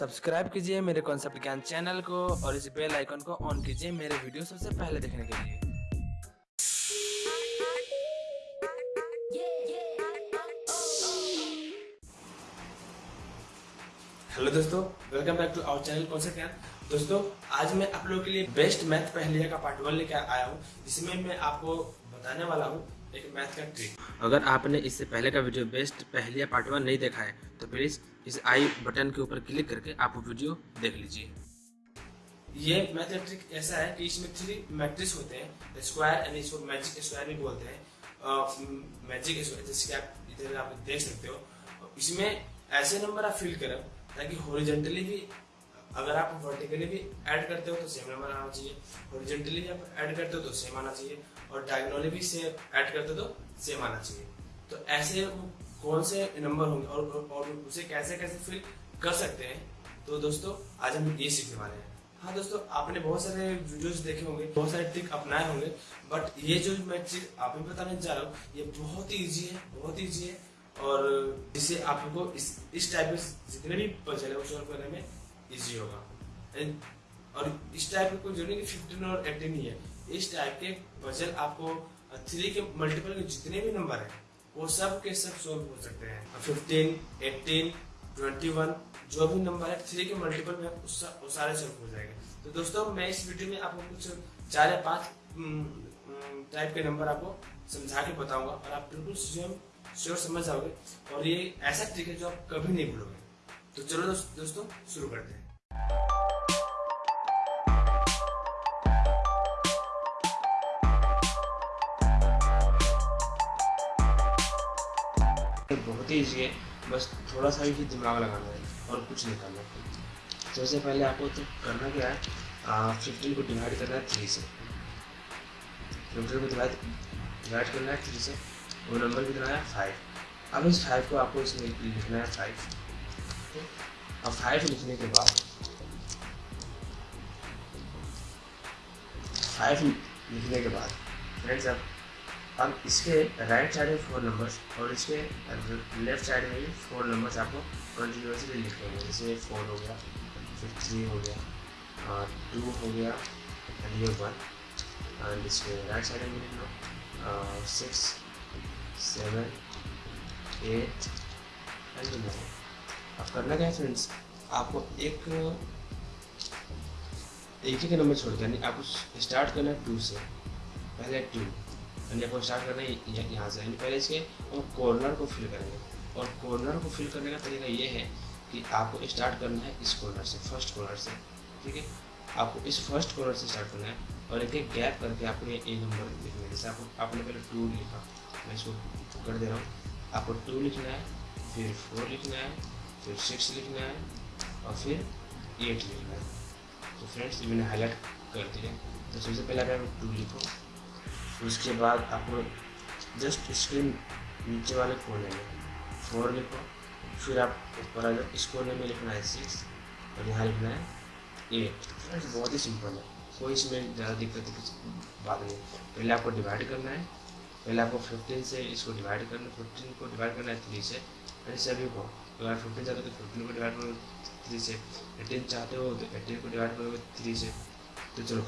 Subscribe कीजिए मेरे concept ज्ञान चैनल को और इस बेल आइकन को ऑन कीजिए मेरे वीडियो सबसे पहले देखने के लिए। हेलो दोस्तों welcome back to our channel concept ज्ञान। दोस्तों आज मैं आप लोगों के लिए बेस्ट मैथ पहलिया का पार्ट वन लेकर आया हूँ जिसमें मैं आपको बताने वाला हूँ एक मैथ का ट्रिक अगर आपने इससे पहले का वीडियो बेस्ट पहलिया पार्ट वन नहीं देखा है तो प्लीज़ इस आई बटन के ऊपर क्लिक करके आप वीडियो देख लीजिए। ये मैथ ट्रिक ऐसा है कि इसमें थ्री मैट्रिक्स होते हैं। स्क्वायर यानी इसको मैजिक स्क्वायर भी बोलते हैं। मैजिक स्क्वायर जैसे कि आप इधर आप देख सकते हो। इसमें ऐसे नंबर आप फिल करें, ताकि हॉरिजेंटली भी, अगर आप वर्टिकली भी ऐड करते हो तो सेम नंबर आना चाहिए। हॉरिजेंटली आप ऐड करते हो तो सेम आना चाहिए। और डायगोनली भी सेम ऐड करते हो तो सेम आना चाहिए। तो ऐसे कौन से नंबर होंगे और, और उसे कैसे कैसे फिल कर सकते हैं? तो दोस्तों आज हम ये सीखने वाले हैं। हाँ दोस्तों आपने बहुत सारे वीडियोस देखे होंगे बहुत सारे ट्रिक अपनाए होंगे बट ये जो मैं चीज़ आप भी बताने जा रहा हूँ ये बहुत ही ईजी है बहुत ही ईजी है और जिससे आपको इस इस टाइप के जितने भी पजल है सॉल्व करने में इजी होगा। और इस टाइप के कोई ज़रूरी नहीं फिफ्टीन और एटीन ही है इस टाइप के पजल आपको थ्री के मल्टीपल के जितने भी नंबर है वो सब के सब सॉल्व हो सकते हैं। फिफ्टीन एटीन ट्वेंटी वन जो भी नंबर है थ्री के मल्टीपल में वो सारे सॉल्व हो जाएँगे। तो दोस्तों, मैं इस वीडियो में आपको कुछ चार या पाँच टाइप के नंबर आपको समझा के बताऊँगा और आप बिल्कुल स्वयं श्योर समझ जाओगे। और ये ऐसा ट्रिक है जो आप कभी नहीं भूलोगे। तो चलो दोस्तों, शुरू करते हैं। बहुत ही ईजी है बस थोड़ा सा ही दिमाग लगाना है और कुछ नहीं करना। सबसे पहले आपको तो करना क्या है फिफ्टीन को डिवाइड करना है थ्री से। फिफ्टीन को डिवाइड डिवाइड करना है थ्री से, वो नंबर कितना है? फाइव अब इस फाइव को आपको इसमें लिखना है फाइव अब फाइव लिखने के बाद फाइव लिखने के बाद फ्रेंड्स अब अब इसके राइट साइड में फोर नंबर्स और इसके लेफ़्ट साइड में भी फोर नंबर्स आपको कंटिन्यूसली लिखेंगे जैसे फोर हो गया, फिर थ्री हो गया, और टू हो गया एंड ये वन एंड इसके राइट साइड में लिख लो। Six seven eight and nine अब करना क्या है फ्रेंड्स आपको एक एक ही का नंबर छोड़ यानी आपको स्टार्ट करना है टू से। पहले टू यानी आपको स्टार्ट करना है यहाँ से पहले इसके हम कॉर्नर को फिल करेंगे। और कॉर्नर को फिल करने का तरीका ये है कि आपको स्टार्ट करना है इस कॉर्नर से फ़र्स्ट कॉर्नर से, ठीक है? आपको इस फ़र्स्ट कॉर्नर से स्टार्ट करना है और एक एक गैप करके आपको ये ए नंबर लिखना है। जैसे आपको, आपने पहले टू लिखा, मैं इसको कर दे रहा हूँ। आपको टू लिखना है, फिर फोर लिखना है, फिर सिक्स लिखना है और फिर एट लिखना है। तो फ्रेंड्स मैंने हाईलाइट कर दिया। तो सबसे पहले आप टू लिखो। उसके बाद आपको जस्ट स्क्रीन नीचे वाले कोने में फोर लिखो। फिर आप ऊपर आ जाओ। इस कोने में लिखना है सिक्स और यहाँ लिखना है एट फ्रेंड्स बहुत ही सिंपल है। कोई इसमें ज़्यादा दिक्कत की बात नहीं। पहले आपको डिवाइड करना है। पहले आपको फिफ्टीन से इसको डिवाइड करना फिफ्टीन को डिवाइड करना है थ्री से। फिर सभी को। अगर फिफ्टीन चाहते हो तो फिफ्टीन को डिवाइड करो थ्री से। एटीन चाहते हो तो एटीन को डिवाइड करोगे थ्री से। तो चलो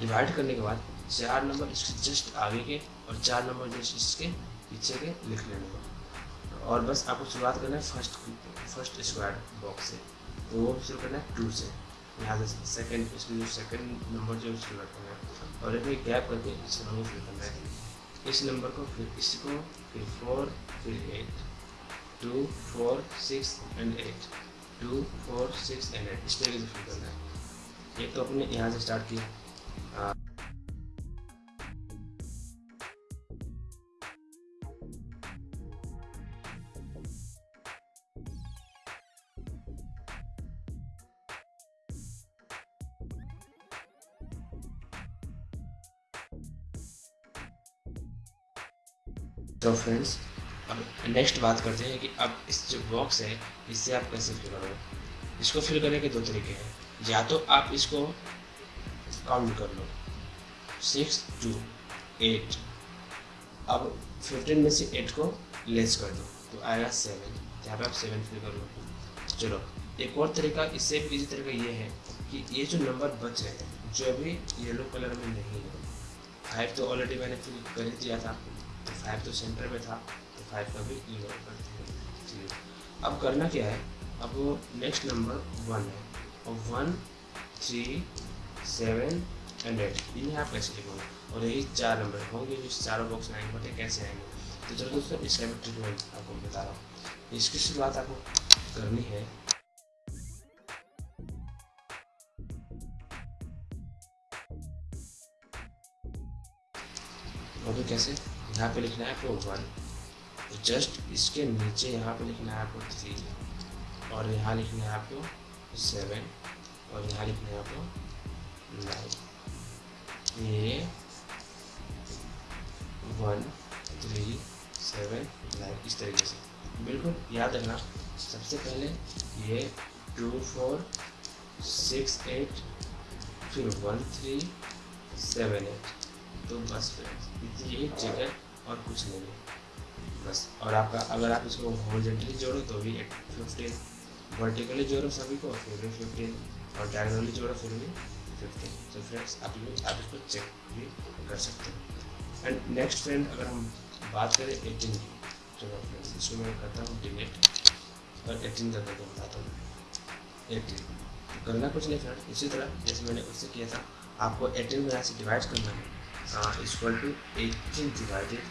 डिवाइड करने के बाद चार नंबर इसके जस्ट आगे के और चार नंबर जो इसके पीछे के लिख लेने को। और बस आपको शुरुआत करना है फ़र्स्ट फ़र्स्ट स्क्वायर बॉक्स से। तो वो शुरू करना है टू से। यहाँ से सेकेंड इसमें जो सेकेंड नंबर जो शुरू करना है और एक गैप करके इस नंबर शुरू करना है। इस नंबर को फिर, इसको फिर फोर फिर eight two four six and eight two four six and eight इस तरीके से फिल करना है। एक तो अपने यहाँ से स्टार्ट किया। तो फ्रेंड्स अब नेक्स्ट बात करते हैं कि अब इस जो बॉक्स है, इससे आप कैसे फिल करोगे? इसको फिल करने के दो तरीके हैं। या तो आप इसको काउंट कर लो। सिक्स टू एट अब फिफ्टीन में से एट को लेस कर दो। तो आएगा सेवन यहाँ पे आप सेवन फिल कर लो। चलो, एक और तरीका, इससे भी इजी तरीका ये है कि ये जो नंबर बच रहे हैं, जो अभी येलो कलर में नहीं है फाइव तो ऑलरेडी मैंने फिल कर दिया था। फाइव तो सेंटर में था तो फाइव का भी इग्नोर करते हैं। चलिए। अब करना क्या है? अब नेक्स्ट नंबर वन है। और one three seven and eight इन्हें आप कैसे लिखोगे और यही चार नंबर होंगे जो चारों बॉक्स में आएँगे बटे कैसे आएँगे? तो चलो दोस्तों इसका भी ट्रीटमेंट आपको बता रहा हूँ। इसकी शुरुआत आपको करनी है। और तो कैसे? यहाँ पे लिखना है आपको वन तो जस्ट इसके नीचे यहाँ पे लिखना है आपको थ्री और यहाँ लिखना है आपको सेवन और यहाँ लिखना है आपको नाइन ये वन थ्री सेवन नाइन इस तरीके से. बिल्कुल याद रखना. सबसे पहले ये टू फोर सिक्स एट फिर वन थ्री सेवन एट तो बस फ्रेंड्स यही जगह और कुछ नहीं है। बस, और आपका, अगर आप इसको हॉरिजेंटली जोड़ो तो भी एट फिफ्टीन वर्टिकली जोड़ो सभी को, फिर भी फिफ्टीन और डायगनली जोड़ो, फिर भी फिफ्टीन तो फ्रेंड्स आप लोग आप इसको चेक भी कर सकते हैं। एंड नेक्स्ट फ्रेंड अगर हम बात करें एटीन की, चलो फ्रेंड्स इसको मैं करता हूँ डिलीट और एटीन का करके बताता हूँ। एटीन करना कुछ नहीं फ्रेंड इसी तरह, जैसे मैंने उससे किया था, आपको एटीन में यहाँ से डिवाइड करना है। Equal to eighteen divided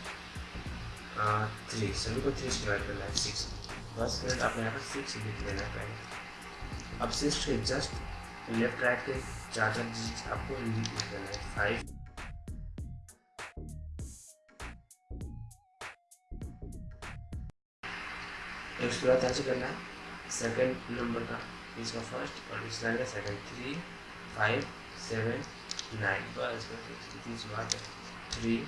three सभी को थ्री डिवाइड करना है सिक्स बस फ्रेंड आप यहाँ पर सिक्स लिख है पहले अब सिक्स के जस्ट लेफ़्ट राइट के चार चार डिजिट आपको लिख देना है फाइव उसके बाद ऐसे करना है। सेकंड नंबर का। इसका फ़र्स्ट और लाइन का second three five seven 9 plus 63 is what 3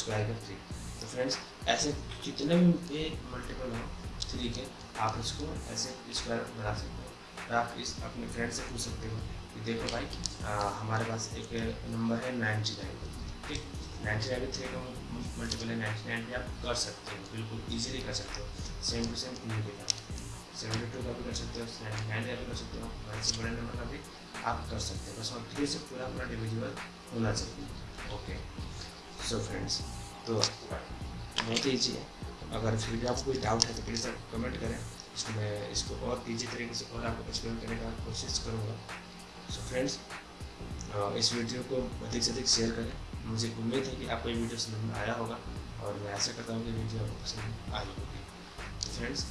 square का थ्री तो फ्रेंड्स ऐसे जितने भी ये मल्टीपल हो थ्री के आप इसको ऐसे स्क्वायर बना सकते हो। आप इस अपने फ्रेंड से पूछ सकते हो कि देखो भाई आ, हमारे पास एक नंबर है नाइन्टी नाइन ठीक? नाइन्टी नाइन थ्री का मल्टीपल है नाइन्टी नाइन भी आप कर सकते हो। बिल्कुल ईजिली कर सकते हो। सेम टू सेम नहीं देगा सेवेंटी टू का भी कर सकते हो नाइन्टी नाइन का भी कर सकते हो। वन से बड़े नंबर का भी आप कर सकते हो। बस और थ्री से पूरा पूरा डिविजिबल होना चाहिए ओके सो फ्रेंड्स तो बहुत ईजी है अगर फिर भी आपको कोई डाउट है तो प्लीज़ आप कमेंट करें। इसको मैं इसको और ईजी तरीके से और आपको एक्सप्लेन करने का कोशिश करूँगा। सो फ्रेंड्स इस वीडियो को अधिक से अधिक शेयर करें। मुझे उम्मीद है कि आपको ये वीडियो समझ में आया होगा और मैं ऐसा करता हूँ कि वीडियो आपको पसंद आई होगी। तो फ्रेंड्स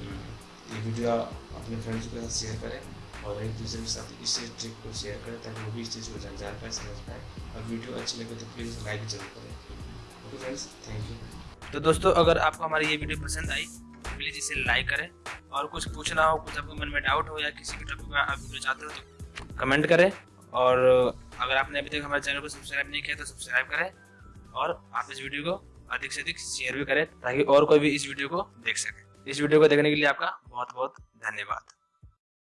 ये वीडियो अपने फ्रेंड्स के साथ शेयर करें। और एक दूसरे के साथ इस ट्रिक को शेयर करें ताकि वो भी इस चीज़ को जान जान पाए, समझ पाए। और वीडियो अच्छी लगे तो प्लीज़ लाइक ज़रूर करें। ओके फ्रेंड्स थैंक यू तो दोस्तों, अगर आपको हमारी ये वीडियो पसंद आई तो प्लीज़ इसे लाइक करें। और कुछ पूछना हो, कुछ आपको मन में डाउट हो या किसी भी टॉपिक में आप वीडियो चाहते हो तो कमेंट करें। और अगर आपने अभी तक हमारे चैनल को सब्सक्राइब नहीं किया तो सब्सक्राइब करें। और आप इस वीडियो को अधिक से अधिक शेयर भी करें, ताकि और कोई भी इस वीडियो को देख सके। इस वीडियो को देखने के लिए आपका बहुत बहुत धन्यवाद।